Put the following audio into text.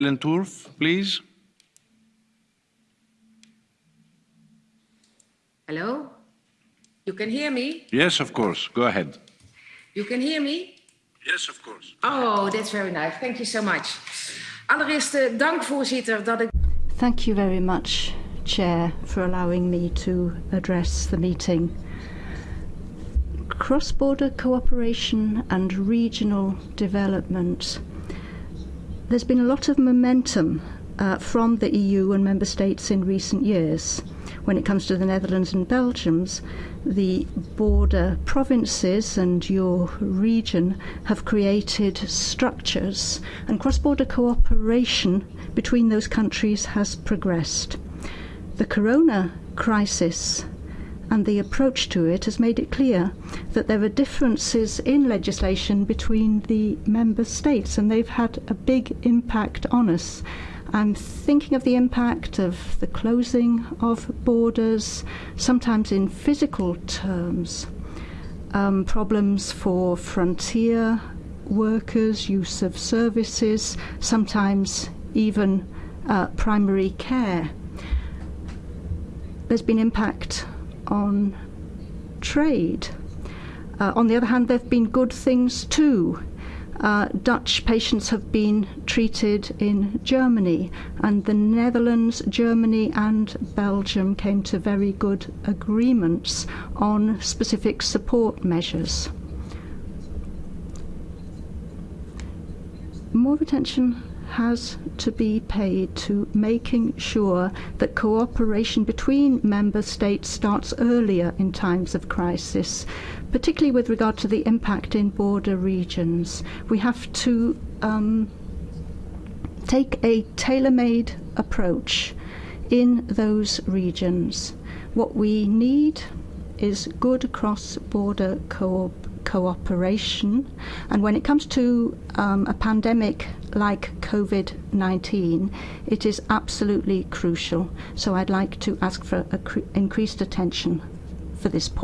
Lenturf, please. Hello? You can hear me? Yes, of course. Go ahead. You can hear me? Yes, of course. Oh, that's very nice. Thank you so much. Allereerst eh, dank voorzitter dat ik... Thank you very much, Chair, for allowing me to address the meeting. Cross border cooperation and regional development. There's been a lot of momentum uh, from the EU and member states in recent years. When it comes to the Netherlands and Belgium's, the border provinces and your region have created structures, and cross border cooperation between those countries has progressed. The corona crisis and the approach to it has made it clear that there are differences in legislation between the member states, and they've had a big impact on us. I'm thinking of the impact of the closing of borders, sometimes in physical terms, um, problems for frontier workers, use of services, sometimes even uh, primary care. There's been impact on trade. Uh, on the other hand, there have been good things too. Uh, Dutch patients have been treated in Germany, and the Netherlands, Germany, and Belgium came to very good agreements on specific support measures. More attention has to be paid to making sure that cooperation between member states starts earlier in times of crisis, particularly with regard to the impact in border regions. We have to um, take a tailor made approach in those regions. What we need is good cross border co cooperation. And when it comes to um, a pandemic like COVID 19, it is absolutely crucial. So I'd like to ask for increased attention for this point.